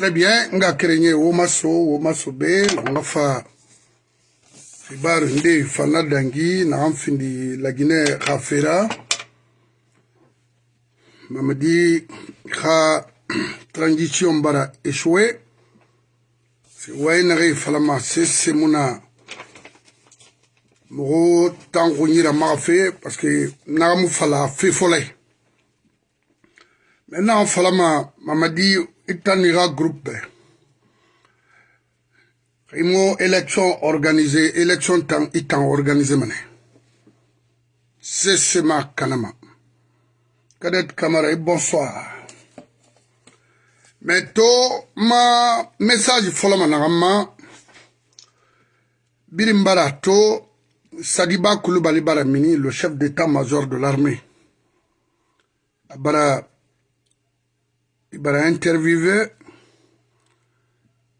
Très bien, nga kerenye womaso womaso be nga fa. Xibaru nde fana dangi naxan findi lagine xa fera. Mamadi xa transition bara échoué. Waye naxe falama sese muna maxa fe parce que naxamu fala fe maintenant falama mamadi Itanira Group. Imo élection organisée, élection temps, itan organisé mané. Sesema Kanama. Kadet Kamara, bonsoir. Mais to ma message folama nagama Birimbara to Sadiba Koulibaly Baramini, le chef d'état-major de l'armée. Abara bara il va interviewer,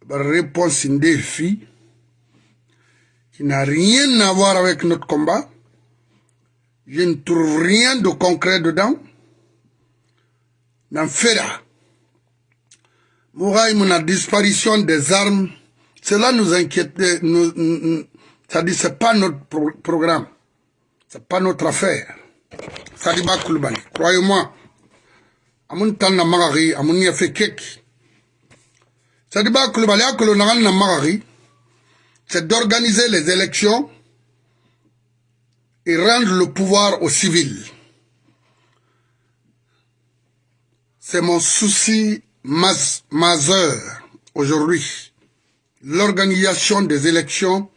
répondre à un défi qui n'a rien à voir avec notre combat. Je ne trouve rien de concret dedans. N'en fait là. Mouraï, la disparition des armes, cela nous inquiète. Nous, nous, ça dit, c'est pas notre pro programme. C'est pas notre affaire. Ça dit, croyez-moi amun magari amun ya fe keki sadiba akolo nagal na magari c'est d'organiser les élections et rendre le pouvoir aux civils c'est mon souci majeur aujourd'hui. L'organisation des élections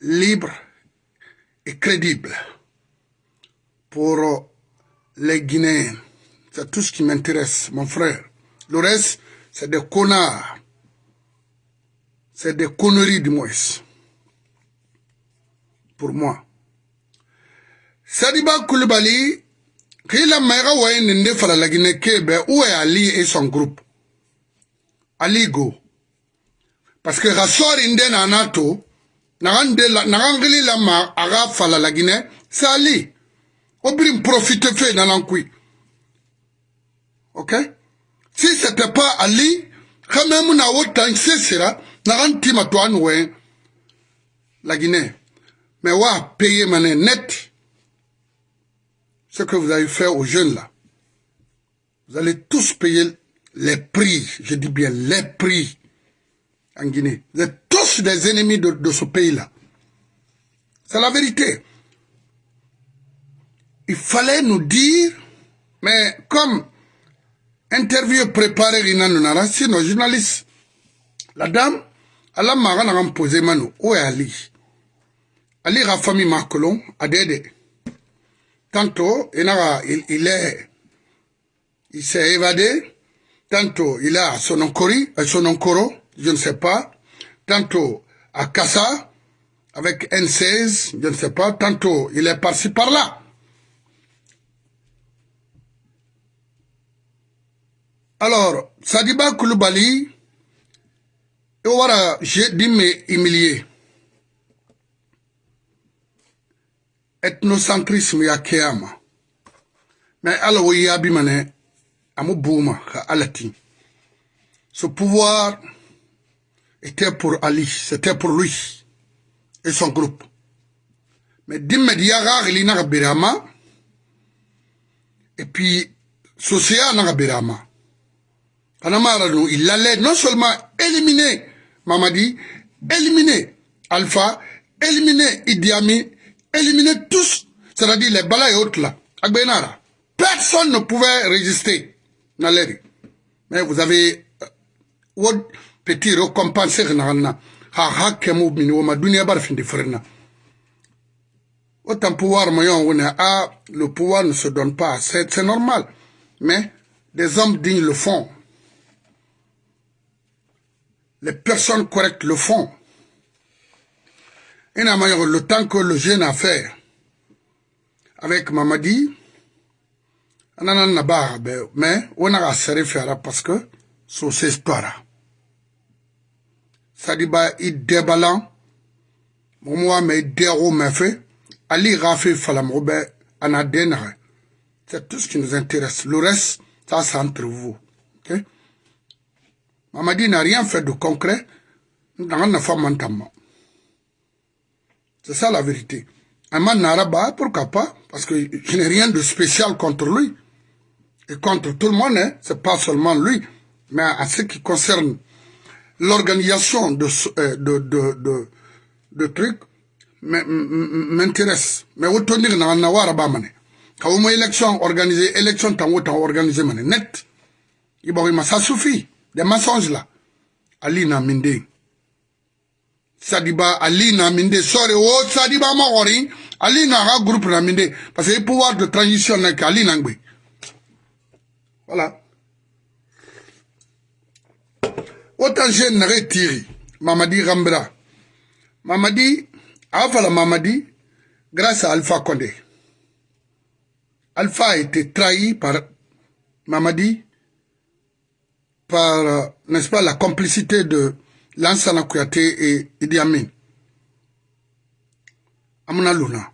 libres et crédibles pour les Guinéens c'est tout ce qui m'intéresse, mon frère. Le reste, c'est des connards. C'est des conneries du moins. Pour moi. Sadiba Koulibaly, qu'il a maïra ouaye nende fala la Guinée Kébé, où est Ali et son groupe? Ali go. Parce que Rassor Inde na NATO, narangeli la ma aga fala la Guinée, c'est Ali. Obrim profite fait dans l'encuit. Ok? Si c'était pas ali quand même na wotan sesira na ranti matwan we la Guinée. Mais wa payer mané net ce que vous avez fait aux jeunes là. Vous allez tous payer les prix je dis bien les prix en Guinée. Vous êtes tous des ennemis de, de ce pays là c'est la vérité. Il fallait nous dire mais comme interview préparé ina nunara sino journaliste la dame ala maga na posé mano o ali? Ali ga famille makolon adede tantôt il, il est il s'est évadé. Tantôt il à Sononkori à Sononkoro je ne sais pas. Tantôt à Kassa avec N16 je ne sais pas. Tantôt il est par-ci par-là Alors, Sadiba Koulibaly, voilà, j'ai dit mais humilié. Ethnocentrisme ya kiyama. Mais alors, oui, ya bimane, amu bouma, ka alati. Ce pouvoir était pour Ali, c'était pour lui et son groupe. Mais d'immédiat, il n'a et puis, social n'a Anamarano, il allait non seulement éliminer Mamadi, éliminer Alpha, éliminer Idi Amin, éliminer tous, c'est-à-dire les balas et autres là. Personne ne pouvait résister. Mais vous avez euh, petit récompensé autant pouvoir moyen on a le pouvoir ne se donne pas. C'est normal. Mais des hommes dignes le font les personnes correctes le font. Et le temps que le jeune a fait avec Mamadi, mais on a serré parce que c'est cette histoire. Ça dit, il déballant, moi, mais déro m'a fait, Ali Rafi Falamrobe, Anadena. C'est tout ce qui nous intéresse. Le reste, ça, c'est entre vous. ok Mamadi n'a rien fait de concret. C'est ça la vérité. Aman Naraba, pourquoi pas? Parce que je n'ai rien de spécial contre lui. Et contre tout le monde, hein. c'est pas seulement lui. Mais à ce qui concerne l'organisation de, euh, de, de, trucs, m'intéresse. Mais autant dire, n'a pas de Quand on élection organisée, élection tant organisée, net. Ça suffit. Des mensonges là. Ali na minde. Sadiba Ali na minde. Sorry, oh Sadiba Mahori. Ali na groupe na. Parce que le pouvoir de transition n'est qu'Ali na Voilà. Autant j'ai n'arrête tiré. Mamadi Rambra. Mamadi, avant la Mamadi, grâce à Alpha Condé. Alpha a été trahi par Mamadi par, euh, n'est-ce pas, la complicité de Lansana Kouyaté et Idi Amin. Amuna Luna,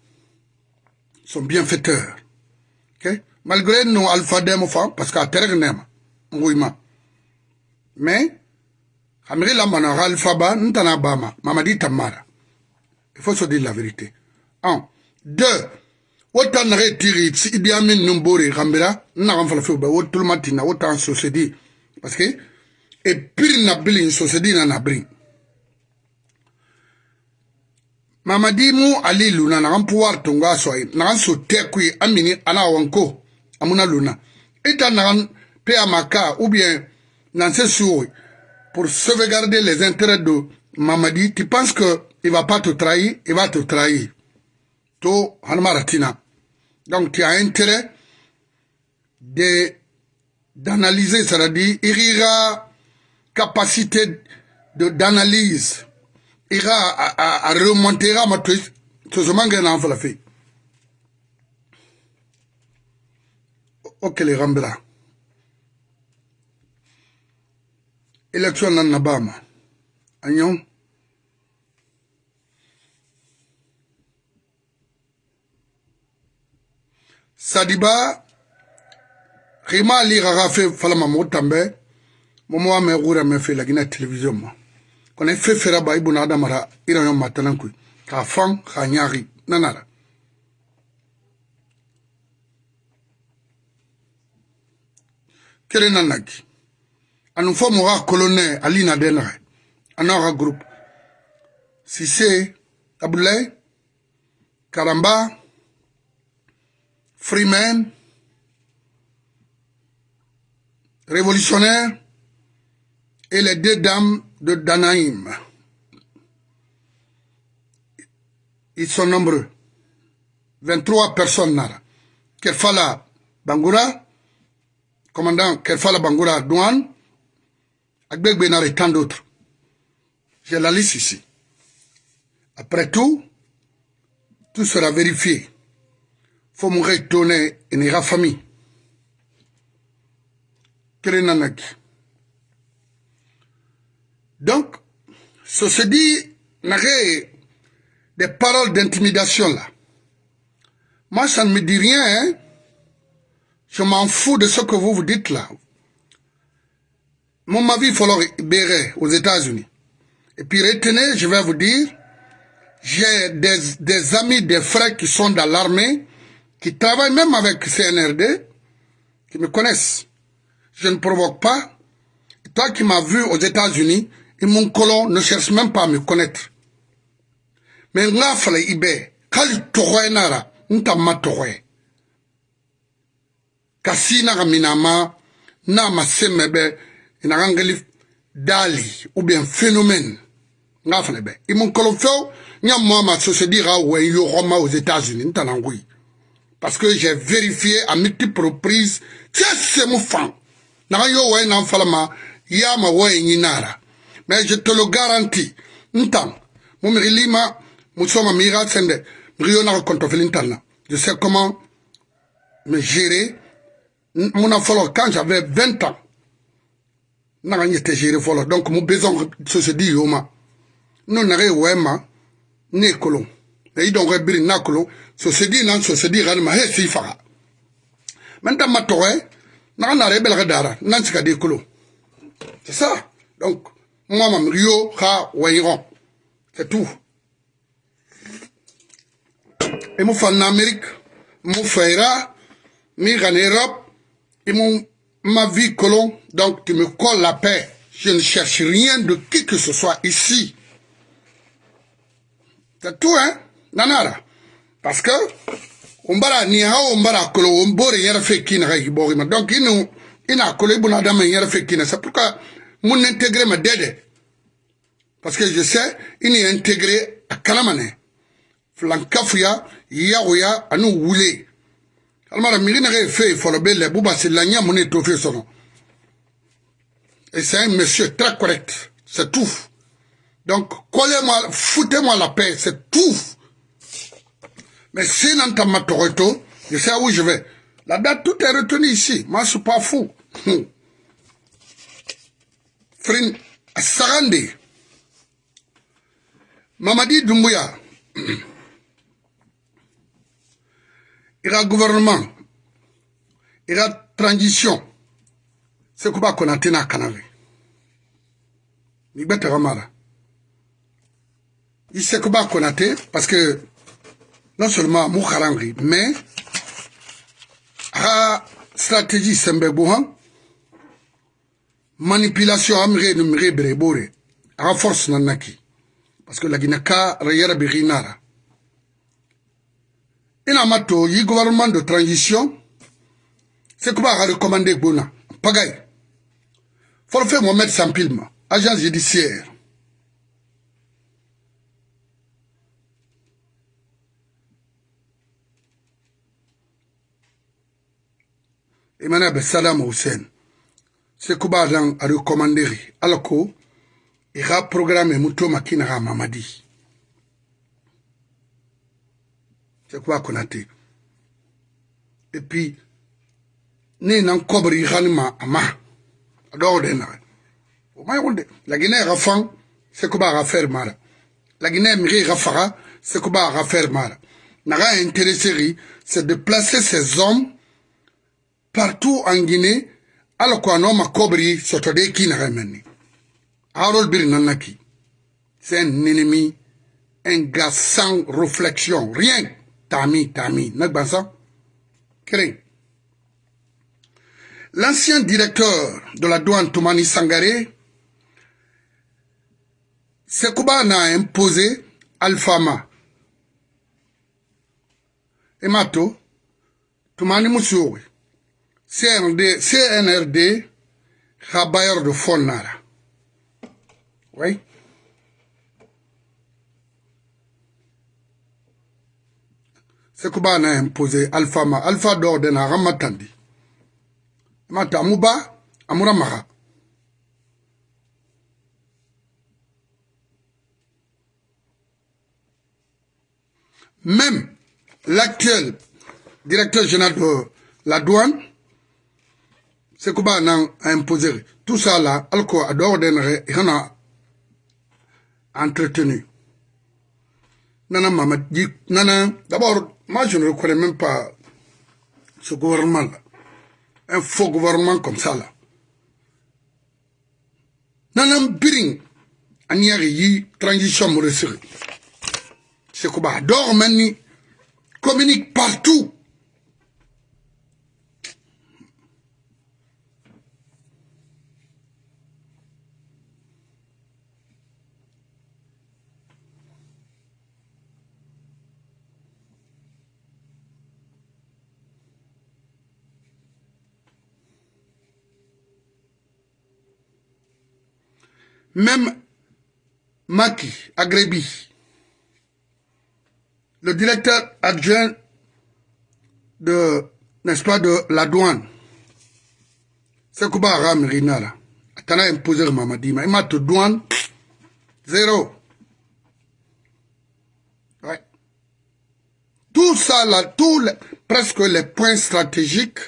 son bienfaiteur. Malgré nous, Alpha Demofa, parce qu'à Terre Nema, Mais, Amiri la manara Alpha Ba, Ntana Bama, Mamadi Tamara. Il faut se dire la vérité. Un. Deux. Autant n'arrête tirer, si Idi Amin Numbori, Rambira, n'a pas fait, autant matin, autant se dit parce que et pire na bili société na na bring mamadi mu ali luna na pouvoir tonga so na so tekui amini ana wanko amuna luna eta na pe amaka ou bien dans ce suo pour sauvegarder les intérêts de Mamadi, tu penses que il va pas te trahir, il va te trahir. To hanmaratina. Donc tu as intérêt de d'analyser, c'est-à-dire Irira capacité d'analyse. Ira a, a, a remontera ma twist. Ce moment que n'en la fait. Ok les rambla. Élection nan nabama. Agnon. Sadiba xima li xaxa fe falama moxo tanbe momo wa me xurame fe lagina télévision ma. Kono i fe fera ba i buna adamara i rayo matalankuy xa fan xa ñaxi nanara. Kere nanaki anu fo mo xa colonel ali na den xe ana xa groupe sise abdoulaye karamba freeman révolutionnaire et les deux dames de Danaïm. Ils sont nombreux. 23 personnes. Kerfala Bangoura, commandant Kerfala Bangoura Douane, Agbek Benar et tant d'autres. J'ai la liste ici. Après tout, tout sera vérifié. Faut mourir tonner et n'ira famille. Donc, ce se dit, des paroles d'intimidation là. Moi, ça ne me dit rien. Hein. Je m'en fous de ce que vous vous dites là. Mon mari falloir Béret aux États-Unis. Et puis retenez, je vais vous dire, j'ai des, des amis, des frères qui sont dans l'armée, qui travaillent même avec CNRD, qui me connaissent je ne provoque pas. Toi qui m'as vu aux États-Unis, et mon colon ne cherche même pas à me connaître. Mais nga fala ibe, kali togoye nara, nta ma togoye. Kasi na minama, na ma semebe, ina ngeli dali, ou bien phénomène. Nga fala ibe. Et mon colon feo, nya moi ma société ra ou yo aux États-Unis. Parce que j'ai vérifié à multiples reprises, c'est mon fan naga yo way nan falama ya ma way nyinara. Mais je te le garantis ntan mo mi lima musoma mira sende mi yo na konto felintana je sais comment me gérer. Mon afolo quand j'avais 20 ans naga nyete gérer folo. Donc mon besoin se se dit yoma non naga wema ne kolon. Et donc biri na kolon. Se se dit nan se se dit ran ma he si faga maintenant ma e c'est ça Donc, moi, mam Rio, ha, wayron. C'est tout. Et mon fan Amérique, mon frère, mi en Europe, et mon, ma vie colon, donc tu me colles la paix. Je ne cherche rien de qui que ce soit ici. C'est tout, hein? Nanara. Parce que, on bara ni ha on bara kolo on bore yara fe kina ga hibori ma donc inu ina kolo dama yara fe kina c'est pourquoi mon intégrer ma dede parce que je sais ini intégrer a kalamane flankafuya yagoya anu wule. Almara miri na ga fe folo belle buba mon et c'est un monsieur très correct. C'est tout donc collez-moi foutez-moi la paix c'est tout mais si n'entend Toronto, je sais où je vais. La date, tout est retenu ici. Moi, je suis pas fou. Frin, Sarande. Mamadi Doumbouya. Il y a gouvernement. Il y a transition. C'est quoi qu'on a tenu à Canave. Il y a a parce que non seulement mu harangri mais ha stratégie sembe buhan manipulation amire no mire bere bore ha force nanaki. Parce que lagina ka rayara bi rinara ina mato yi gouvernement de transition c'est quoi a recommandé bona pagay forfait Mohamed Sampilma agence judiciaire imana be salam hussein se kuba dan a recommanderi ala ko i ka programme muto makina ka mamadi. Se kuba konate et puis ne nan kobri xani ma. Ama a dɔgɔ de naxe o ma yɔgol de kuba xa faire mara xa faxa se kuba xa faire mara naxa intéresseri c'est de placer ces hommes partout en Guinée, alors qu'on a ma cobri, sotode qui n'a ramené. Harold Bir Nanaki, c'est un ennemi, un gars sans réflexion, rien. Tami, Tami, pas ça? L'ancien directeur de la douane Toumani Sangaré, Sekouba a imposé Alfama. Et Mato, Toumani Moussouri. CND, CNRD bailleur de fonds nara. Oui. C'est que na imposé alpha ma alpha d'or de na ramatandi. Mata muba amura maha. Même l'actuel directeur général de la douane bah non imposer tout ça là alco à d'ordre il a entretenu. Nana mama dit nana d'abord moi je ne reconnais même pas ce gouvernement là. Un faux gouvernement comme ça là. Nana biring aniari yi transition mo que bah d'or mani communique partout Même Maki Agrebi, le directeur adjoint de, n'est-ce pas, de la douane, c'est Kuba Aram Rinara. Atana imposé Mamadi, mais il m'a tout douane, zéro. Ouais. Tout ça là, tous presque les points stratégiques,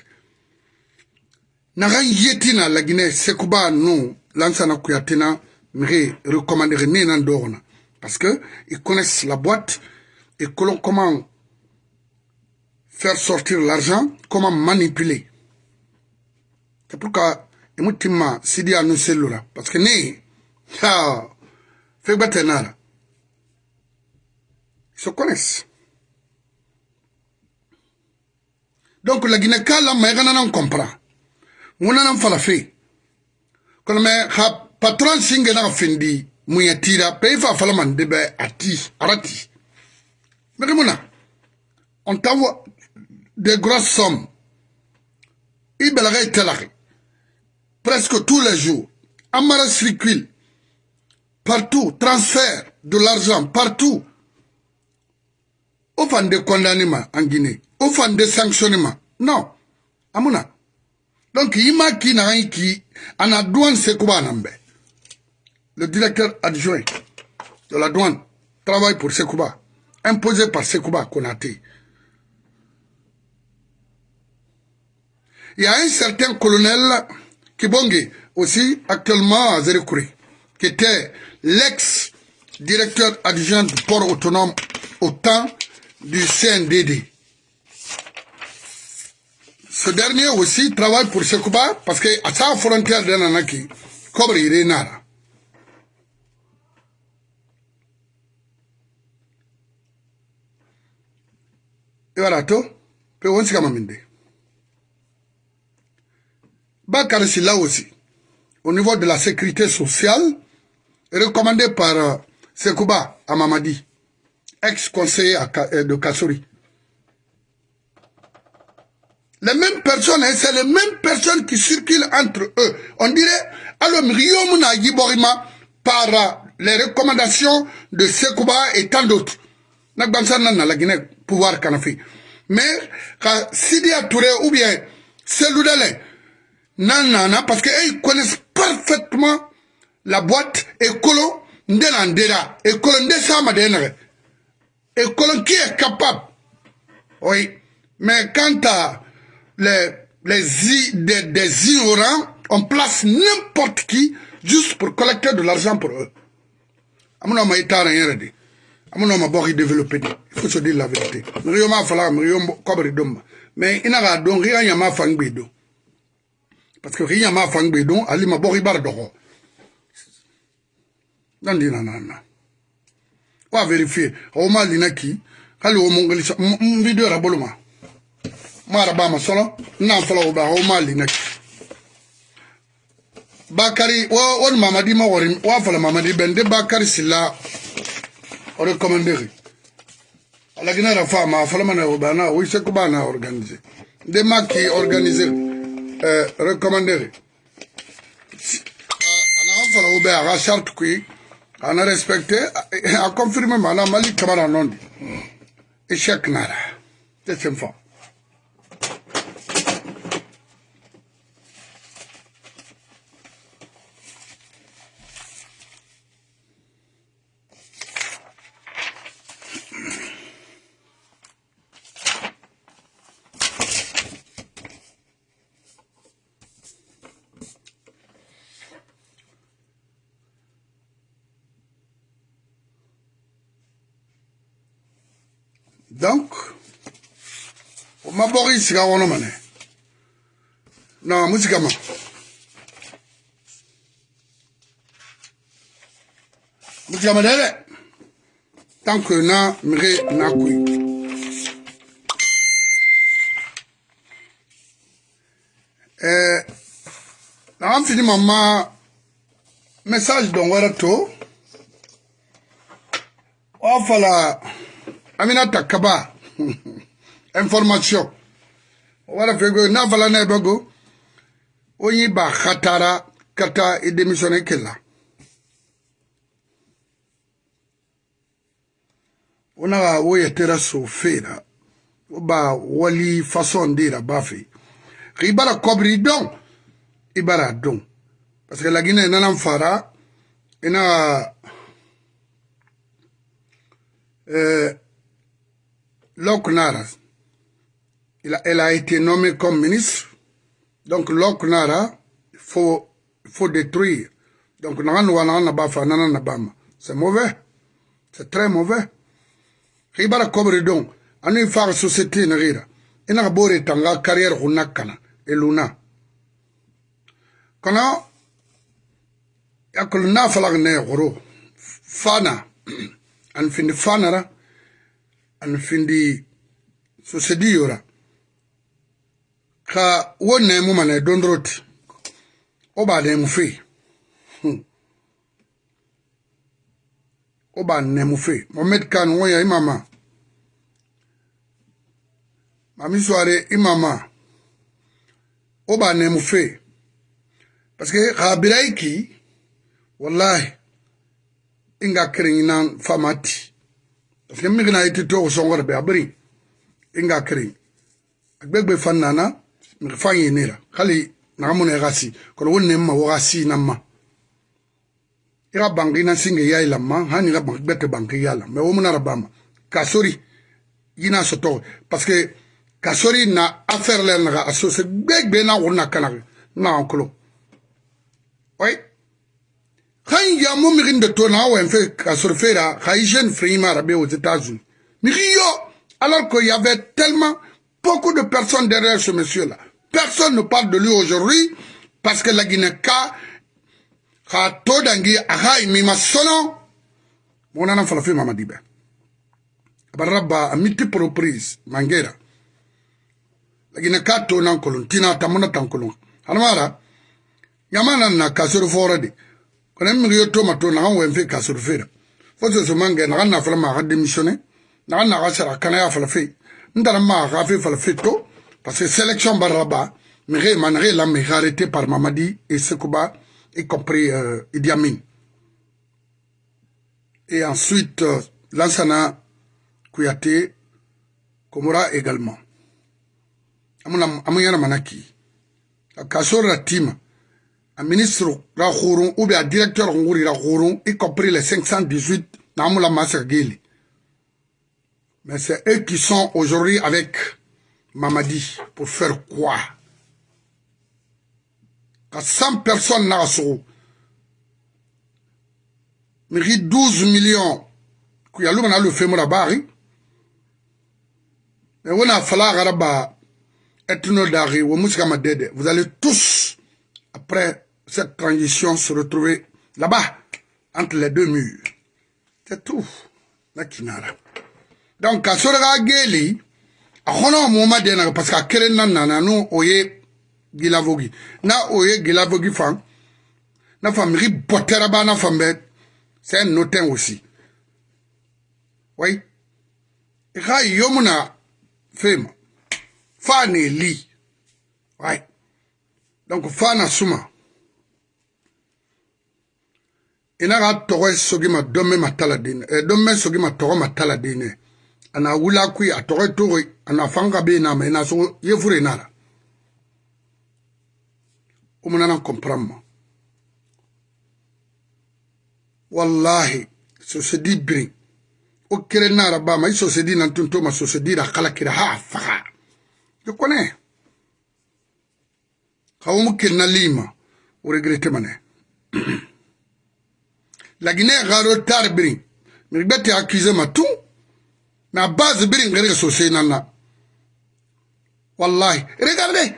n'a rien yétina la Guinée, c'est Kuba nous, lansana kuyatina, Dorna. Parce que ils connaissent la boîte et comment faire sortir l'argent, comment manipuler. C'est pourquoi imutima sidi anu cellula parce que ha fe gbate nara ils se connaissent. Donc la guinée kala ma gana nan comprend. Nguna nan fala fe kono me ha patron singenaka fendi mun ye tira pe i fa fala mande bɛ a ti ara ti mɛkɛ mun na on t'envoie des grosses sommes. I bɛlɛkɛ i tɛlaki presque tous les jours. An mara circuit partout transfert de l'argent partout. O fan de condamné ma en guinée. O fan de sanctionné ma non. Amuna donc i ma kii na an i kii a na duwan sekuba a nan bɛɛ Le directeur adjoint de la douane travaille pour Sekouba, imposé par Sekouba Konaté. Il y a un certain colonel Kibongi, aussi actuellement à Zérekouré, qui était l'ex-directeur adjoint du port autonome au temps du CNDD. Ce dernier aussi travaille pour Sekouba parce que à sa frontière de Nanaki, Kobre Irenara. Et voilà tout. Puis on s'y Bakar là aussi, au niveau de la sécurité sociale, recommandé par euh, Sekouba Amamadi, ex-conseiller euh, de Kassouri. Les mêmes personnes, hein, c'est les mêmes personnes qui circulent entre eux. On dirait, alors, Riomuna Yiborima, par euh, les recommandations de Sekouba et tant d'autres. La Guinée, pouvoir Kanafi. Mais, quand Sidi Touré ou bien Seloudalé, non, parce qu'ils connaissent parfaitement la boîte écolo ndela écolo ndesama denere. Écolo qui est capable. Oui. Mais quant à les les des, des ignorants on place n'importe qui juste pour collecter de l'argent pour eux amuna ma bori développer il faut se dire la vérité. Riyo ma fala riyo kobri dom mais ina don riya do parce que rien m'a fangbe donc ali ma bori bar dogo nan dina nana wa vérifier. O ma lina ki hali ba ma. Na folo ba ma ki bakari wo won mamadi ma wori wa fala mamadi bende bakari silla o recommanderi alagina ra fama falamana bana wi se ko bana organiser? De maki organiser euh recommanderi euh, ana fala obe ara charte qui ana respecter a confirmer mana mali kamara nondi échec nara. C'est une femme i sigi a kɔnɔ mɛnɛ na musi kama musi kama dɛ dɛ tan koyi na mege na koyi. Eh, na an fini mama message don wara to. Ofala amina takaba. Information. wala fegbe n'a fala n'a ye dɔ go. O y'i ba hatara ka taa i denmisɛnnin kɛlɛ o na ka o yɛtɛrɛ so feera o ba wali fasɔn dira ba fɛ k'i bara kɔbiri dɔn i bara dɔn parce que laginɛ i nana fara. I na ka eh, lɔkunara elle a été nommée comme ministre. Donc Loknara, il faut, faut détruire. Donc c'est mauvais. C'est très mauvais. Ribara kobre donc, anu far société na rira. Ina bore tanga carrière hunakana et luna. kono yakul na falag ne goro fana an findi fanara an findi yora ka wonne mu mana dondrot oba ne mu fe oba hmm. ne mu fe mohammed kan wonya imama. Mami soare imama. Oba ne mu fe parce que xa birai wallahi inga kereñinan famati parce que migna yiti toxu songore be a inga kereñ a gbegbe fan nana mi fan yinira khali na mun gasi ko wonne ma namma ira bangi na singe ya ilamma hani ga bangi bete bangi yala. Me wo munara bama kasori yina soto. Parce que kasori na affaire le na associé gbegbe na wona kana na onklo oui kan ya mo mi de to na wa fait kasori fera khay jeune aux États-Unis mi yo alors qu'il y avait tellement beaucoup de personnes derrière ce monsieur-là. Personne ne parle de lui aujourd'hui parce que la Guinée-Ka a to dangi aha imima sono mon ana fala fi mama dibe baraba a multiple reprises mangera. La Guinée-Ka to nan kolon tina tamuna tan kolon hanmara yamana na kasuru fora de. Kono mi yo to mato na wen fi kasuru fera fo so mangi na na fala ma ga démissionner na na ga sara kana ya fala fi ndara ma parce que sélection baraba l'a arrêté par Mamadi et Sekouba, y compris euh, Idi Amin. Et ensuite, euh, Lansana Kouyaté, Komora également. Amouyana Manaki. Kasor Ratima, un ministre Rahourou, ou bien un directeur Ngouri Rahourou, y compris les 518 Namoula Massergili. Mais c'est eux qui sont aujourd'hui avec Mamadi pour faire quoi? ka 100 personnes sogo migi 12 millions. Kuya luma na lo femura bari mais wona fala gara ba etno dari wo musika madede vous allez tous après cette transition se retrouver là-bas entre les deux murs. C'est tout. Na kinara donc ka sorga geli a hono mo madena parce que kelen nan nana no oye gilavogi na o ye gilavogi fan na fan miri bɔtɛra ba na fan bɛ c'est un notin aussi. Oui. I ka yomu na fema fa ne li. Oui donc fa na suma. Ina ka tɔgɔ sogi ma dɔn mɛ ma tala den ɛ dɔn mɛ sogi ma tɔgɔ ma tala den nɛ ana wula wuli a kui a tɔgɔ ye togo a nafan ka bɛ yen na sogo ye fure na la. O mun nana kɔnpara ma. Wallahi sosedi birin o kere nara ba ma so se sosedi na tonto ma so se sosedi ra kala kira ha faga. Yo kone kaum na lima o regrete mane guinée garo tar bri mi gbete accuser ma tout. Na base biri ngere sosedi nana. Wallahi. Regardez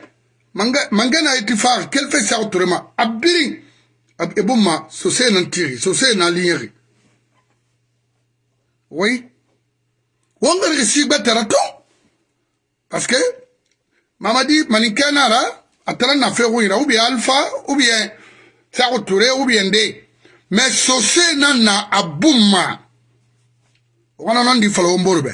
mangana itifaq quel fait ça autrement abiri ebuma sosé nan tiri sosé nan ligneri oui. Wongar ke sigba tarato parce que mamadi manikanara atara na fe wira ou bien alpha ou bien ça touré ou bien de. Mais sosé nan na abuma wana non di falo mborbe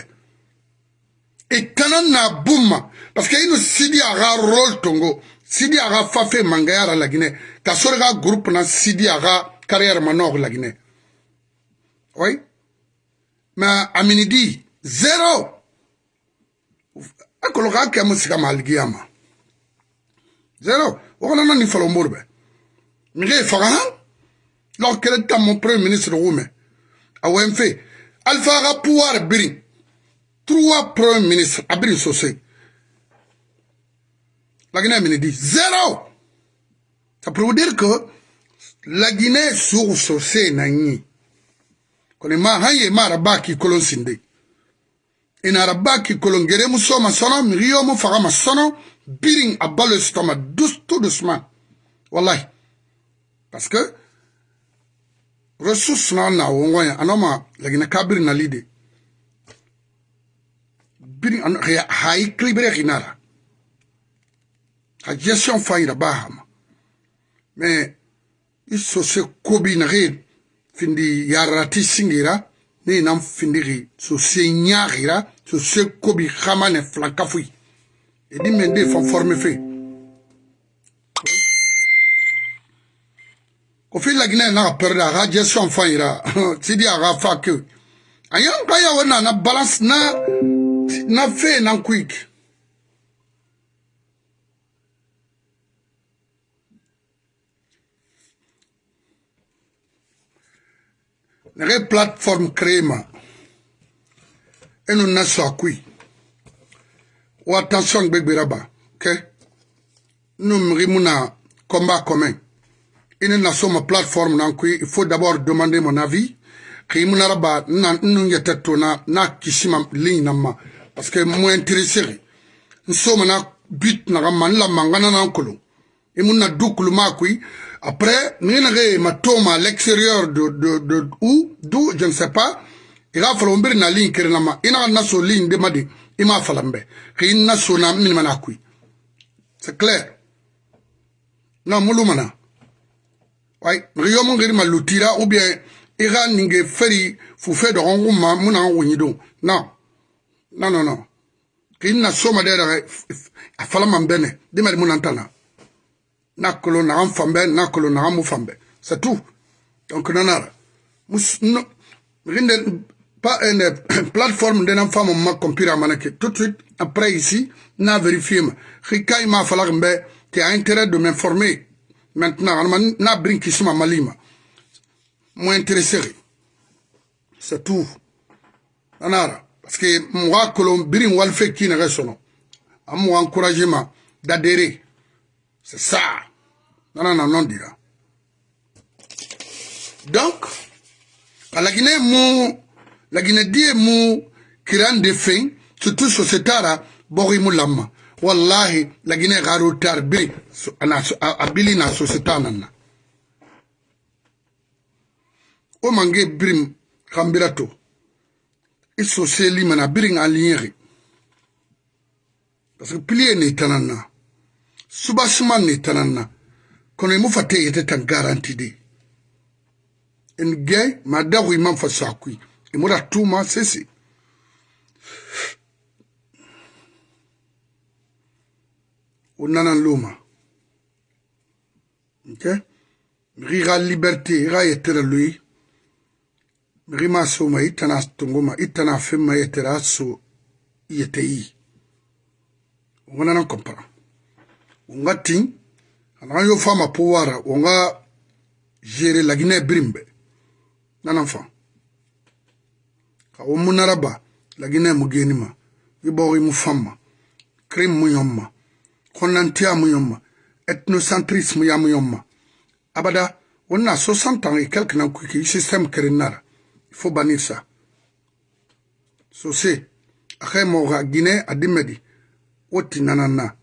e kanan na bumma parce que ino sidi aga rol tongo. Sidi aga fafe mangayara lagine. Ka sore ga groupe na sidi aga carrière manok lagine. Oui? Ma amini di zero akolo ka kɛ mu siga ma aligiya ma. Zero o kana na ni falo mborbe mige faga han lɔ kele ta mo premier ministre wume awen fe alpha ka pouvoir biri trois premier ministre abiri sosai la Guinée me dit zéro. Ça peut vous dire que la Guinée sur ce nani. Kone ma haye ma rabaki kolon sinde. Ina rabaki kolon gere muso ma sono, miriyo mu faga ma sono, biring abalo stoma, douce tout doucement. Wallahi. parce que ressources na na wongo ya anoma lagina kabir na lide. Biri an ha iklibre ginara ha gestion faira bahama mais iso se kobi na re findi yarati singira ni nam findiri so se nyagira so se kobi khamane flankafui et di mende fon forme fait ko fi lagina na perde aga gestion faira sidi aga fa que ayan kaya wana na balance na na fe na quick nege plateforme créé ma enu na muna combat commun ine na so ma plateforme na kui il faut d'abord demander mon avis ki muna raba na nu yete to na na kisima ligne na ma parce que mo intéressé nso na but na man la mangana na nkolo imuna dukulu ma kui Après, nous avons à l'extérieur de, de, de où, d'où, je ne sais pas. Il a fallu une na ligne qui nama. Il a une ligne de madi. Il m'a fallu mbe. Il n'a sona minimana kui. C'est clair. Non, moulumana. Ouais, riyo mon giri malutira ou bien ira ninge feri fufe de rongo ma muna wonyido. Non. Non, non, non. Qu'il n'a soma dera a fala mambene. Dimari munantana nakolo naga fambe nakolo naga mu fambe c'est tout donc nanara no rinde pas une plateforme nan femme ma computer manake tout de suite après ici na vérifié ma khikai ma falak mbe tu as intérêt de m'informer maintenant alma na bring kisma malima. Mo intéressé. C'est tout. Anara parce que mwa kolon birin wal fe kina ga sono amu encouragement d'adhérer. C'est ça. Nana na non dira donc ala guinée mo la guinée die mo kiran de fin surtout société ara bori mo lamma wallahi lagine garo tar biri a bili na sosita nan na o mange birim kambira to. I soseli mana birin alinyeri parce que pilier ne tanan na subasuman ne tanan na kono i mu fate yete tan garantide en gay ma dagu imam fa sakui i mura tuma sesi onana loma ok? Mixi xa liberté i xa yetera loyi mixi ma soma i tana tongoma i tana fenma yetera a so yete yi wo nana compara wonga tin anaxa yo fama powara wonga gere lagine birimbe. Nanan fa xa wo munaraba lagine mu genima i boxi mu famma krim mu yomma konantia mu yomma. Ethnocentrisme ya mu yomma. Abada wonna 60 ans et quelques nan kuki système kerenara il faut bannir ça. So c'est akhay mo ga guinée adimedi. Woti nanana.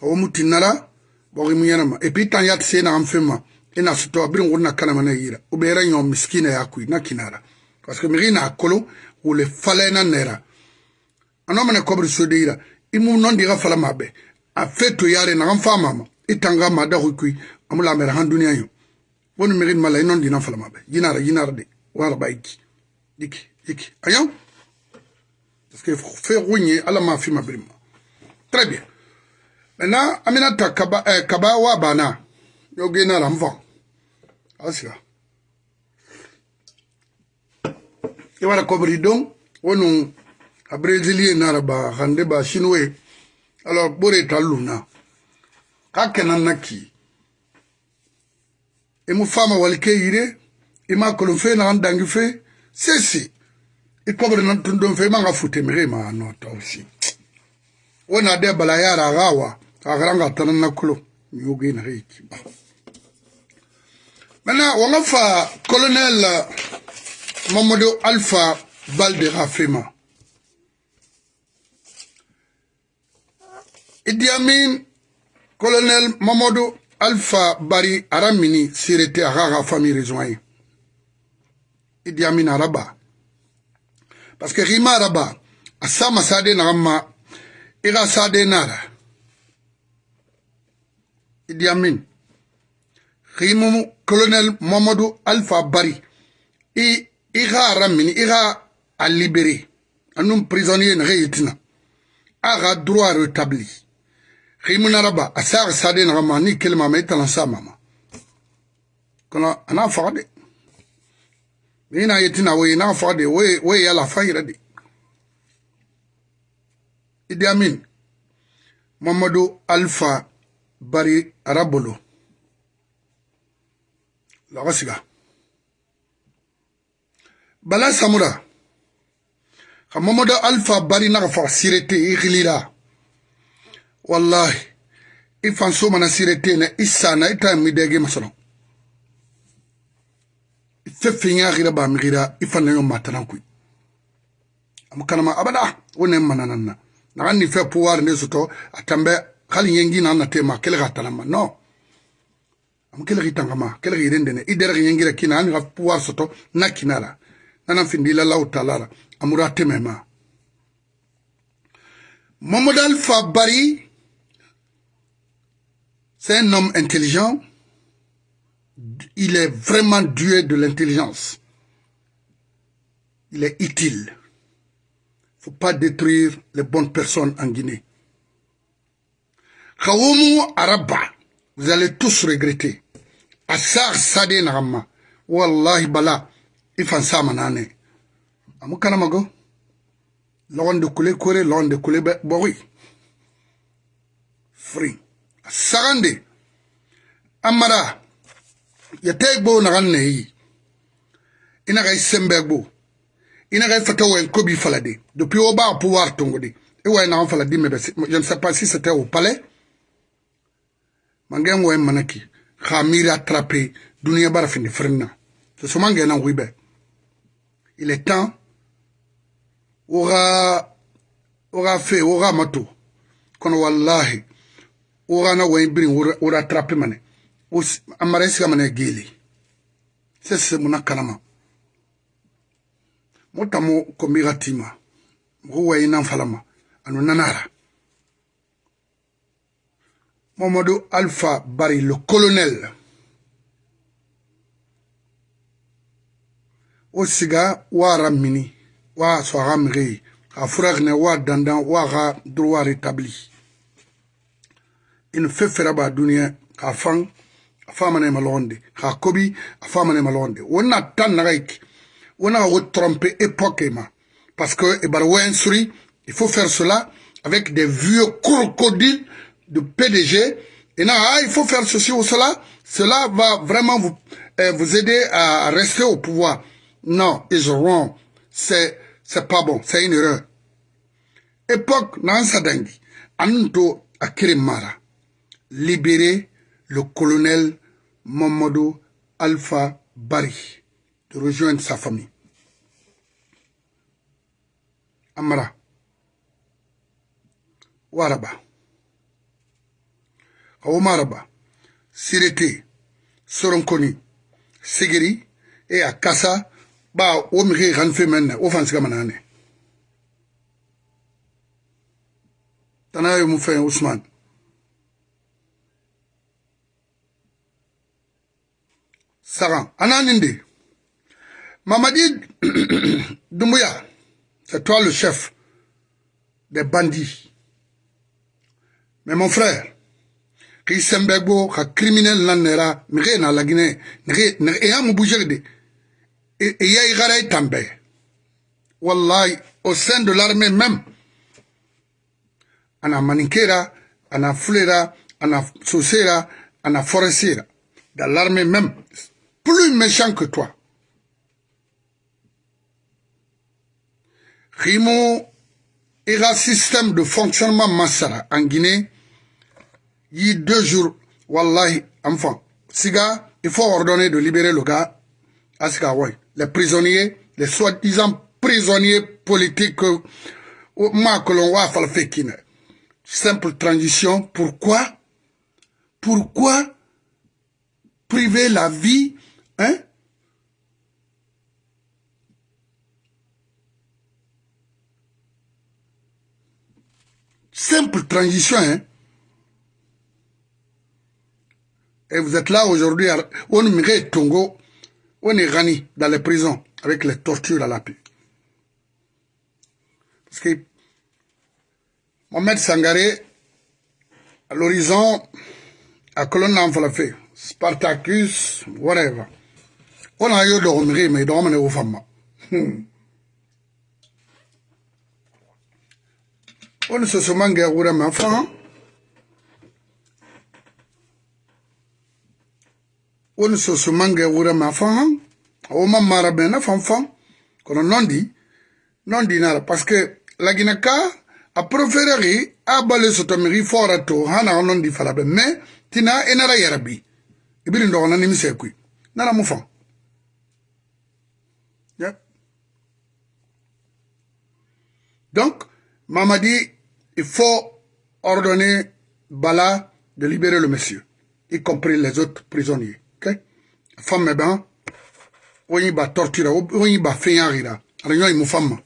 O muti nala bogi mu yanama et puis tan yat sena am fema ina suto abrin wonna kana mana yira o be ra nyom miskina ya kui na kinara. Parce que mi na kolo o le fala na nera. Ano mana kobri so de yira imu non diga fala mabe a feto yare na am fama ma itanga ma da kui amula mer han duniya yo woni mi mala non dina fala mabe yinara yinara de wala baiki diki diki ayo parce que fait rouigner ala ma fi ma brima très bien Maintenant, Aminata Kaba, eh, Kaba wa bana. Yo gena ramvan. Asira. Iwara kobri don. Wonu, a Brésilien naraba, hande ba chinois. alors bore ta luna ka kenan naki i mu fama walike yire i ma kolon fe naxan dangi fe sesi i kobre nan tundon fe i manga futemire ma nota aussi. Wo na de bala yara axa wa axaranga tanan na kolo yoginaxe yikiba maintenant wanga fa colonel mamadou alpha balde xa fema. Idi Amin, colonel Mamadou alpha bari aramini sirete aga famille rejoint idi amin araba parce que rima araba asama sade nagama iga sade nara. Idi amin. Rimu colonel mamadou alpha bari i iga aramini iga a libéré. Anum prisonnier na yitina aga droit rétabli خيمنا ربا الساعة سادين غما ني كلمة ما يتلنسا ماما كنا أنا فقدي هنا يتنا وينا فقدي وي وي يلا فاير دي إدي أمين محمد ألفا باري ربلو لغسقه بلا سامورا ka ألفا باري نغفر سيرتي ka wallahi. I fanso mana sire tena i sana i ta midege masalo fefe ñaxira ba mixira i fanlaño matanan kuy am kanama abada wo ne mananan na. Naxan ni fe pouvoir nde soto a tambe xali ñengina na tema kele xa tanama no. Am kele xi tangama kele xi rendene i dere xi ñengira kina ani xa pouvoir soto na kinara. Nana findi la law talara amura temema. Mamadou alpha bari C'est un homme intelligent. Il est vraiment doué de l'intelligence. Il est utile. Il ne faut pas détruire les bonnes personnes en Guinée. Kawomu Araba, vous allez tous regretter. Assar Sade Narama, Wallahi Bala, Ifan Samanane. Amukanamago, l'on de coulé, l'on de coulé, bori. Free. Sagande amara. Ya tay gbo na ganne yi ina ga sembe gbo ina ga fata wen kobi falade. Depuis au bas pouvoir tongodi e way na falade je ne sais pas si c'était au palais mangen wen manaki. Khamira attrapé dunia bara fini frenna. Ce mangen na wibe. Il est temps. Aura aura fait aura mato. Kono wallahi wogana wen birin wura trappe mane. Amara siga mane geli sese muna kanama motamu kombiga tima. Mogo wayi nan falama anu nanara. Mamadou Alpha Bari le colonel. O siga wara mini wa soaga migi a furagne wa dandan wa ga droit rétabli in fefera ba duniya ka fan a famana ma londe. Ka kobi a famana ma londe. Wonna tan na gaik wonna wo tromper époque ma. Parce que e bar wen suri il faut faire cela avec des vieux crocodiles de PDG et là ah, il faut faire ceci ou cela. Cela va vraiment vous euh, vous aider à rester au pouvoir. Non is wrong c'est c'est pas bon. C'est une erreur. Époque nan sadangi anto akiri mara libérer le colonel Mamadou Alpha Bari de rejoindre sa famille. Amara. Waraba. Omaraba. Sirete. Soronkoni. Sigiri. Et à Kassa. Ba, ranfe menne. Ofansiga manane. Tanayo Moufen Ousmane. Saran. Ananinde. Mamadi Doumbouya, c'est toi le chef des bandits. Mais mon frère, qui sembego, qui criminel nanera, mire na la Guinée, et ya mu bouger de, et ya igara tambe. Wallahi, au sein de l'armée même, ana maninkera, ana fulera, ana sosera, ana forestiera. Dans l'armée même, plus méchant que toi. Rimo ira système de fonctionnement Massara en Guinée, il y a deux jours, Wallahi, enfant, Siga, il faut ordonner de libérer le gars. Les prisonniers, les soi-disant prisonniers politiques, Simple transition. Pourquoi? Pourquoi priver la vie, hein, simple transition, hein. Et vous êtes là aujourd'hui, on est Tongo, on est Rani dans les prisons avec les tortures à la paix. Parce que Mohamed Sangaré, à l'horizon, à colonne fait Spartacus, whatever. wona yo dɔgɔ mege me dɔgɔ mene wo famma woni soso mange wura ma fa woni soso mange wura ma fa wo ma mara bena fan fan kono nondi nondi nara parce que lagina ka a préféreri a bale soto megi fora to hana nondi fala be mais tina enara yarabi. Ibiri ndogona nimise kui nana mu fan donc Mamadi il faut ordonner Bala de libérer le monsieur y compris les autres prisonniers femme ben oyi ba torture oyi ba fenyarira ara nyoy mu femme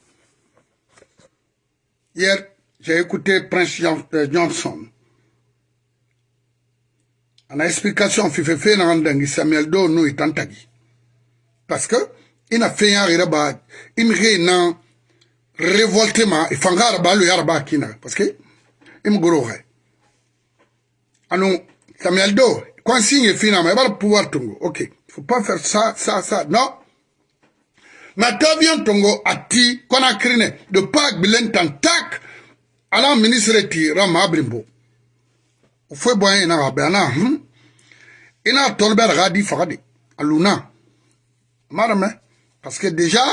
hier j'ai écouté Prince euh, Johnson. En explication, Fifefe Nandangi Samuel Do nous antagi. Parce que, il a fait un reba, il me nan révoltement, il fangara ba le yaraba kina. Parce que, il me goro hai. Anou, Samuel Do, quand signe il va pouvoir tungo. Ok, faut pas faire ça, ça, ça. Non. T'as tongo ati, crine, de pas bilen tantak, ala ministre ti rama abrimbo fo bo ina ga bana hm ina tolber ga di fagade aluna marame parce que déjà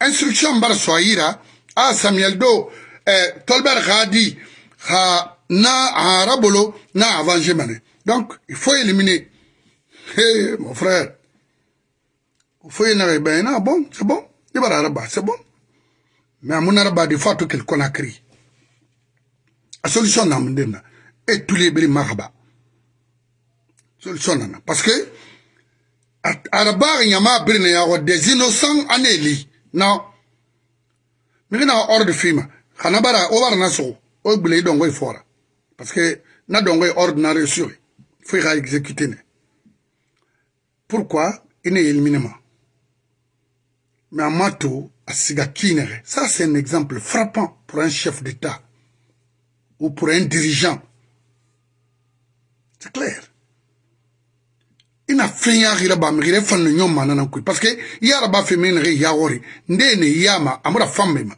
instruction bar soyira a Samuel do eh, tolber ga di na arabolo na avancé mané donc il faut éliminer. Hey, mon frère. Il faut y ben bon c'est bon. Il va c'est bon. Mais à mon araba des fois tout qu'il Conakry a solution na mun na e tule biri mahaba solution nana parce que araba biri na yago des innocents aneli non mi na ordre fima khana bara o bara na fora. Parce que na dongo ordre na reçu faut y exécuter ne. Pourquoi? Il est éliminé mais Amato a siga kinere. Ça c'est un exemple frappant pour un chef d'état ou pour un dirigeant. C'est clair. fɛn yagira ba migire fanno nyɔ mana na kui paske yara ba fɛn mene ya wori nde ne yama amura fambe ma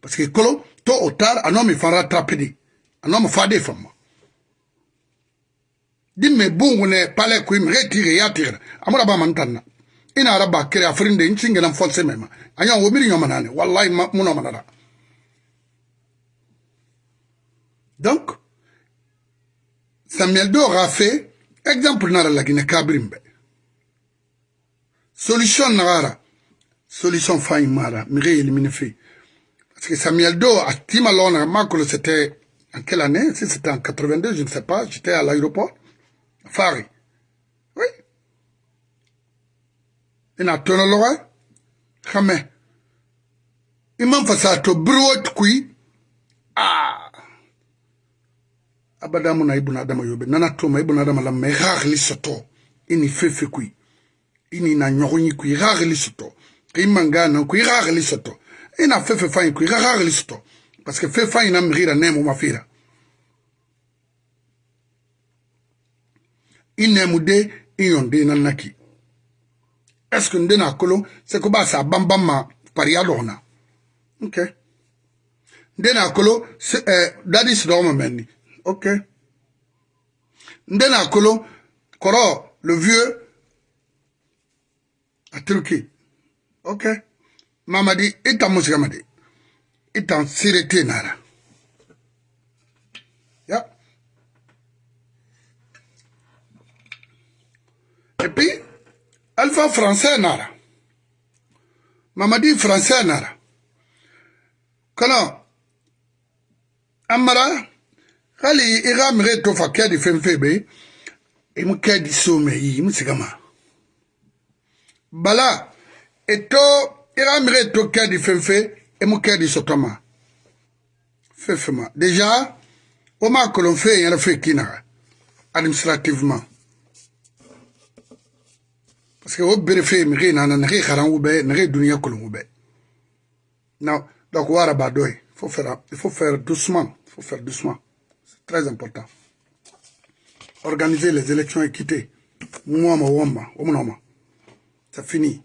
paske kolo to otar anomi fanra trapedi anomi fade famma dimme bungu ne pale kui mige tire ya tire amura ba mantanna ina ara ba kere afrindi nchinge na mfonse mema anyo wobiri nyɔ manane wallahi muno manara donc Samuel Dor a fait exemple dans la Guinée Kabrimbe. Solution nara, solution faille mara, mire éliminer fait. Parce que Samuel Do a timalon Marco c'était en quelle année? Si c'était en 82, je ne sais pas, j'étais à l'aéroport. Fari. Oui. Il a tourné l'oreille. Jamais. Il m'a fait ça, to brûler kui. Ah abadamu na ibuna adama yobe. Nana toma ibuna adama la me rarli soto ini fefe kui ini na nyogonyi kui rarli soto ki mangana kui rarli soto ina fefe fain kui rarli soto parce que fefe fain na mrira nemo mafira. Inemu de inyonde na naki. Est-ce que ndena kolo c'est ko ba sa bambama paria lona ok. Ndena kolo eh, dadis do mamenni ok. Nde na akolo kɔrɔ le vieux a turki ok. Mamadi i tan musigamadi i tan sirete nara. Ya. Et puis alpha français nara. Mamadi français nara. Kana an mara kali i ka mɛgɛ to fa kɛ di fɛn fɛn bɛ i mu kɛ di so mɛ yi i mu sigi ma bala i to i ka mɛgɛ to kɛ di fɛn fɛn i mu kɛ di sɔtɔ ma fɛn fɛn ma. Déjà o ma kolon fɛn yɛrɛ fɛn k'i na administrativement. Parce que o bere fɛn mɛgɛ na na nɛgɛ karangu bɛ nɛgɛ dunuya kolongu bɛ na donc o araba dɔ ye il faut faire il faut faire doucement il faut faire doucement. Très important. Organiser les élections équitées c'est fini.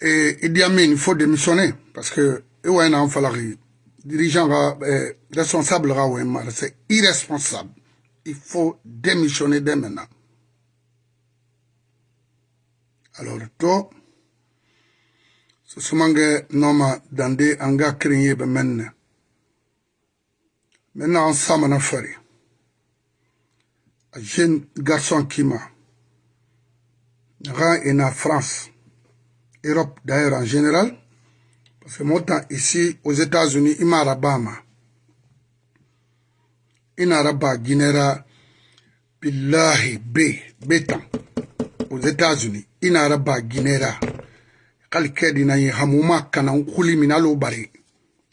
Et Idi Amin il faut démissionner parce que dirigeant euh, responsable c'est irresponsable. Il faut démissionner dès maintenant. Alors to susumange noma dande anga kirinye be menne maintenant ensemble na fari jeune garçon kima naxa ena france. Europe d'ailleurs en général. Parce que motan ici aux états-unis i mara bama i nara ba guinéra billahi be be tan aux états-unis i nara ba guinéra xali kedinaye xamuma kanan xuli min alo bare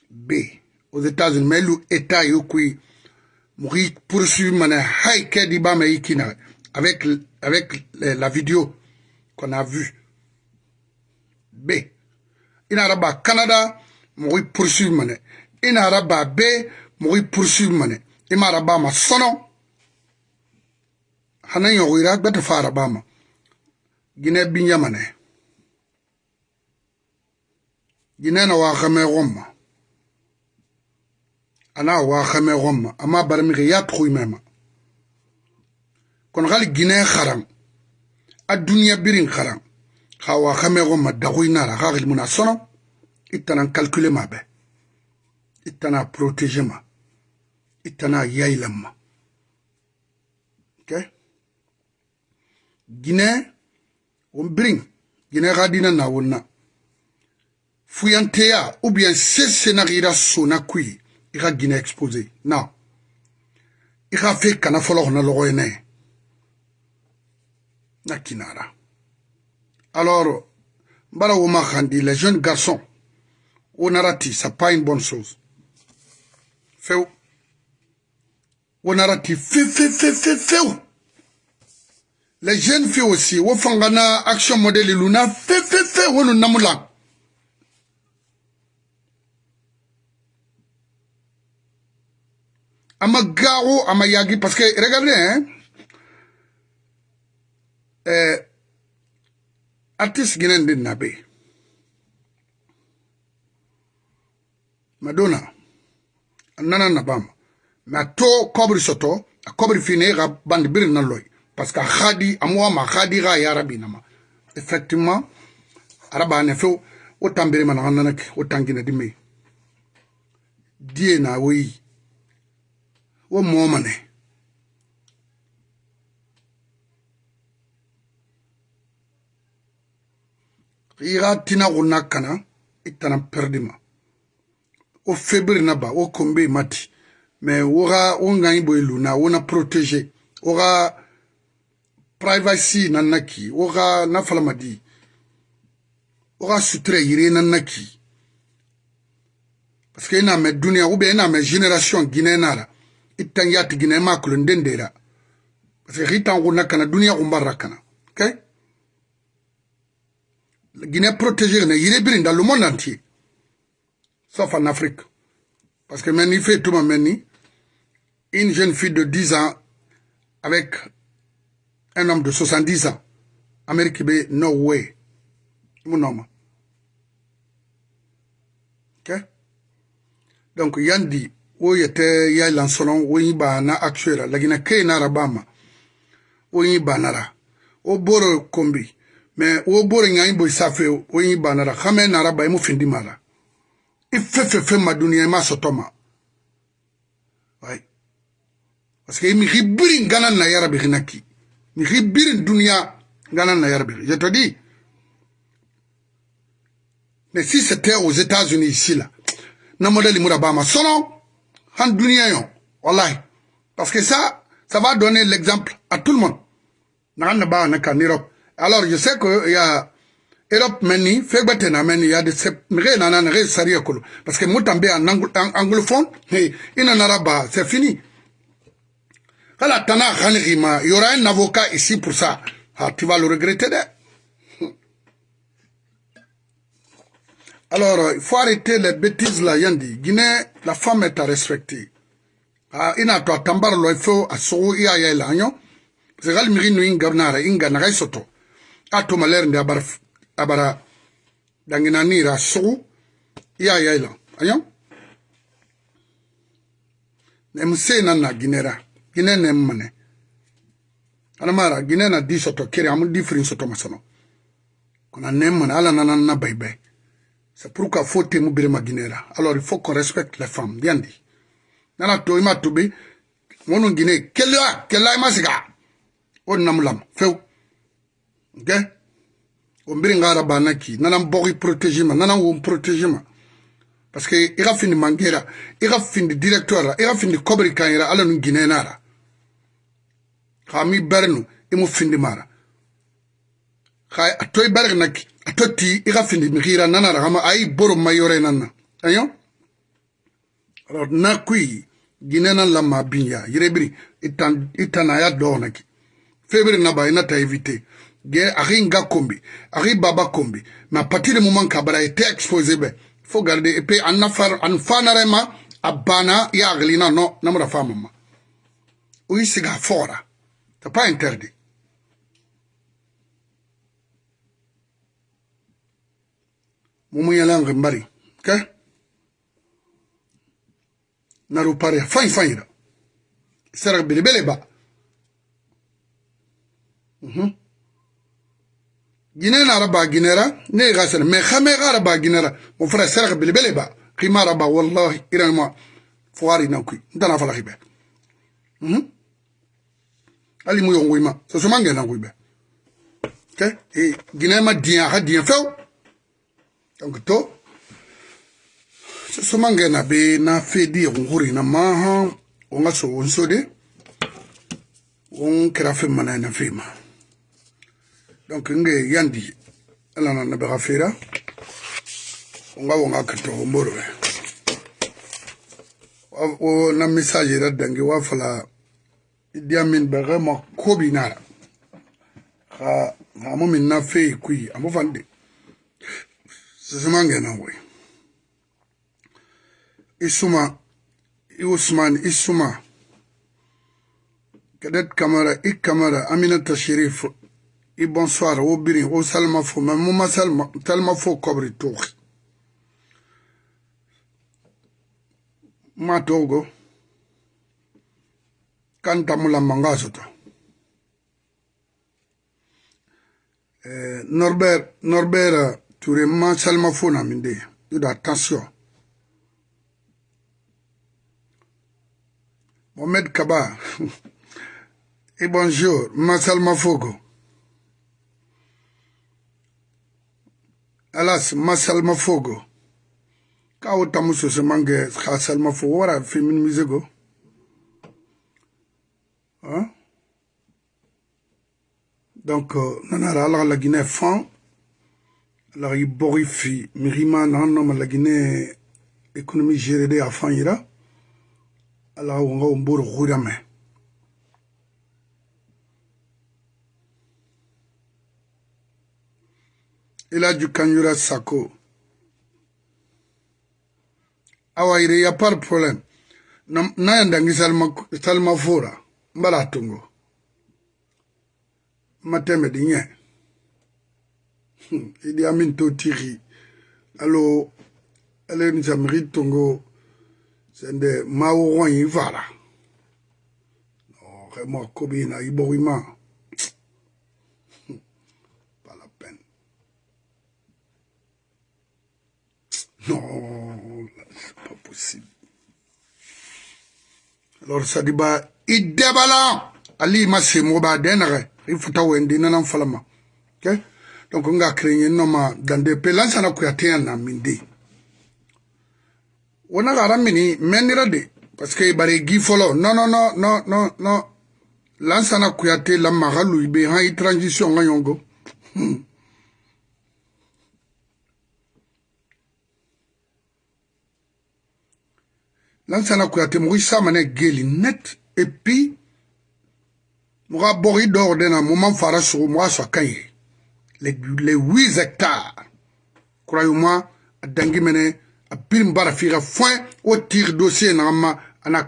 be aux États-Unis, mais l'État État yokui, mourir poursuivre mana haïke di bama ikina, avec, la vidéo qu'on a vue. B. ina raba canada mogi poursuivre mane ina raba be mogi poursuivre mane ima raba ma sono. Hanan yogira gbata fa raba ma. Gine binya mane gine na wa khame gomma ana wa xame xomma ama barmixe ya tuxuymema kon xali guinee xaran a duniya birin xaran xa wa xame xomma daxuynara xa xilmuna sono i tanan calcule ma be. I tana protéger ma. I tana yaylan ma. Ok? Guinee won birin guinee xa dina na won na fuyanteya ou bien se senaxira sona kuyi i xa guinée exposé. Non. I xa fe kana folo xona loxoyene na kinara. Alors, Mbala Khandi, les jeunes garçons, Onarati, ça pas une bonne chose. Feu, feu, feu, feu, feu. Les jeunes filles aussi, Wofangana, Action Modèle Luna, feu, feu, feu, Wonu Namula. Ama Amagao Amayagi, parce que regardez, hein, euh, artiste Guinéen de Nabé, Madonna, Nana Nabam, mais to Kobri Soto, a Kobri Fine, Bandibir Naloy, parce que Khadi, Amoua, ma Khadi Ra Yarabi Nama. Effectivement, Araba Nefo, autant Birman Ananak, autant Guinée de Dieu n'a oui. wo moomane iga tina go na kana i tana perdi ma. Wo febri na ba wo kombe mati me wo ga wo ngai bo luna wo na protege wo ga privacy na naki wo ga na falamadi wo ga sutura yire na naki parce que ina me dunia ou bien ina me génération guinéenne ara itan yati guinéen ma kulo ndendera parce que hitan guna kana dunia umbarra kana okay Guinée protégée, il est dans le monde entier, sauf en Afrique. Parce que maintenant, fait tout une jeune fille de 10 ans avec un homme de 70 ans. Amérique, no way. Mon homme. Ok? Donc, Yandi, wo yɛtɛ ya lansɔlɔn wo yi baana action ra lagina kei nara bama wo yi banara wo boro kombi. Mɛ wo boro ɲa i boi safe wo yi banara xamɛ nara ba i mu findi mara. I fefefe ma duniɲa i ma sɔtɔ ma. Ai parce que i mixi biri gana na yarabi xina ki. Mixi biri duniɲa gana na yarabi je te dis mais si c'était aux états unis ici là na modèle mura bama sɔlɔn dunia yo wallahi parce que ça Ça va donner l'exemple à tout le monde. En Europe. Alors, je sais qu'il y a Europe meni, fegbetena meni, il y a des nre nana nre sariya kolo. Parce que moutambe en anglophone, il en arabe, c'est fini. Il y aura un avocat ici pour ça. Ah, tu vas le regretter, Alors, il faut arrêter les bêtises là, Yandi. Guinée, la femme est à respecter. Ah, ina to tambar lo ifo aso iya ya la nyo. Zegal miri no inga nara inga na soto. Ato maler ndi abara abara dangina nira so iya ya la. Ayo. Ne mse na na ginera. Gine ne mmane. Ana mara gine na di soto kiri amu di frin soto masono. Kuna ne mmane ala na na na bai bai. C'est pourquoi faut temu birema ginera. Alors il faut qu'on respecte les femmes. Bien dit. nana to ima tobi wonu gine kelwa kelwa ima siga o namulam few ok? O mbiri ngara bana ki nana mbogi protéger ma nana wo protéger ma parce que i ka findi mangera i ka findi directeur la i ka findi kobri kanyera ala nu gine nara ka mi bernu mara a a to ti i ka findimikira nana ragama a yi boro ma yɔrɔ in na na ayo? Alors na kui gine na lama binya yirebiri itan itana ya dɔɔna ki febiri naba i na ta éviter ge a ki nga kombi a ki baba kombi. Mais à partir du moment kabara i te exposé bɛ fo garde et puis a nafar a fanare ma a banna i hakilina nɔ namara fa ma ma o y'i sigi a fɔra c'est pas interdit. momo yala ngi mbari ke naru pare. Fay fay da sara bele bele ba. Mhm. جنين عربا جنرا نيغا سر مي خامي عربا جنرا وفرا سرق بالبلي با قيما عربا والله إيران ما فواري نوكي دنا فلا خيبه أها علي مو يونغوي ما سوسو مانغي نانغوي با كي اي جنين ما ديان حد ديان فاو donc to so so mange na be na fedi e kunkuri na maha o nga so o nso de o kɛra fɛn mana na fɛn ma donc nge yandi ala na na bɛ ka feera o nga o nga kɛtɔ o mboro bɛ o na message yɛrɛ dange wa fala idi amin bɛ ka ma ko bi na la ka amu min na fɛ yi kuyi amu fan de zesemangena kuye isuma iusman isuma. كدت كاميرا إي كاميرا أمينة الشريف إي بونسوار أو بيرين أو سلمى فو ما مو ما سلمى سلمى فو كوبري توخي ما توغو كان تامولا مانغاسوتو نوربير نوربير Mangasoto. Norbert, Norbert, Touré, Ma Salma Fo Naminde, attention. Mohamed Kaba. Et bonjour, Massal Mafogo. Alas, Massal Mafogo. Kao tamuso se mange Massal Mafogo. Wara féminin misego. Hein? Donc, nanara ala la Guinée fan. la bori fi mirima nan no malagine ekonomi géré de afan yira. Ala wonga ombor khurame elaju kanyura sako. Awa yire ya par problème na yandangi salma salma fora mbala tungo matembe di nye idi amin to tiri alo alen zamiri tongo sende maworon yi vala oxe oh, mo kobi na i bogi ma pas la peine. Non c'est pas possible. Alors sadiba i debala ali ma semo ba denere i futa wendi nanan falama. Okay? Donc nga créer no ma dans des pays là ça na na mindi wona gara mini menira de parce que bare gi folo no no no no no no lansana kuyate la maga lui be han i transition nga yongo. Hmm. lansana kuyate mogo i samane geli net. Et puis mogo a bogi dɔgɔ dena mo man fara sogo mogo a sɔ kan ye les, les 8 hectares. Croyez-moi dangi mene a birim bara foin o tir dossier na ma ana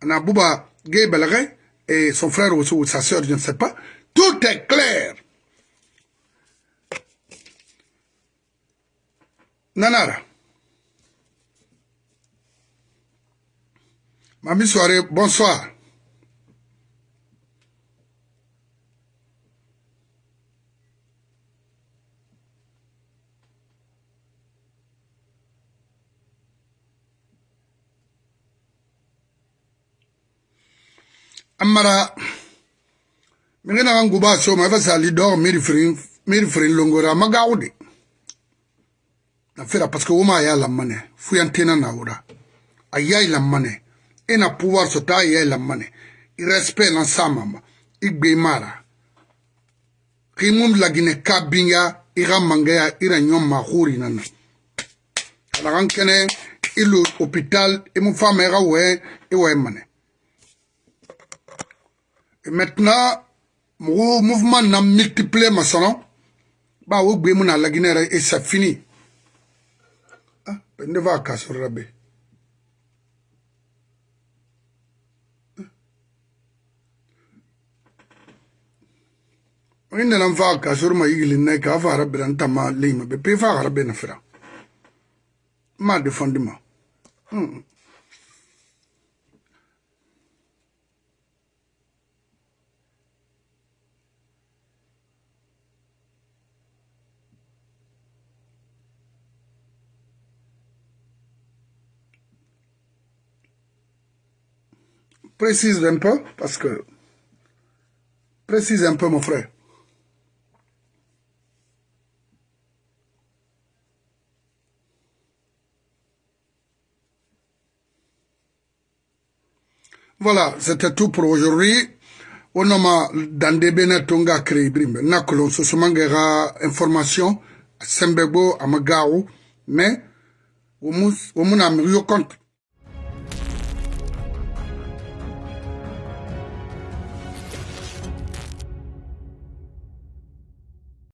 ana buba gay belage et son frère ou sa sœur je ne sais pas. Tout est clair. Nanara. Mami soirée, bonsoir. Amara mingena kan guba so ma fa sali do miri frin miri frin longora magawde na fera parce que woma ya lamane fuyantena na wura ayai lamane ena pouvoir so ta ayai lamane i respect na samama i gbe mara. Kimum lagine kabinya i ga mangaya ira nyom ma khuri nana. Ala kan kene ilu hôpital i mu fama i ga we i we mane Et maintenant, mon mouvement n'a multiplié ma son. Bah, au bout, mon la Guinée et ça finit. Ah, ben de vaca sur rabé. Ah. On est en vaca sur ma île, n'est qu'à faire un tama lima, mais peut faire un rabé n'a fait. Ma défendement. Hum. Précise un peu, parce que... Précise un peu, mon frère. Voilà, c'était tout pour aujourd'hui. onoma dande bena tonga créé brimbe nakolon so somangera information sembego amagawo mais omu omuna mi yo compte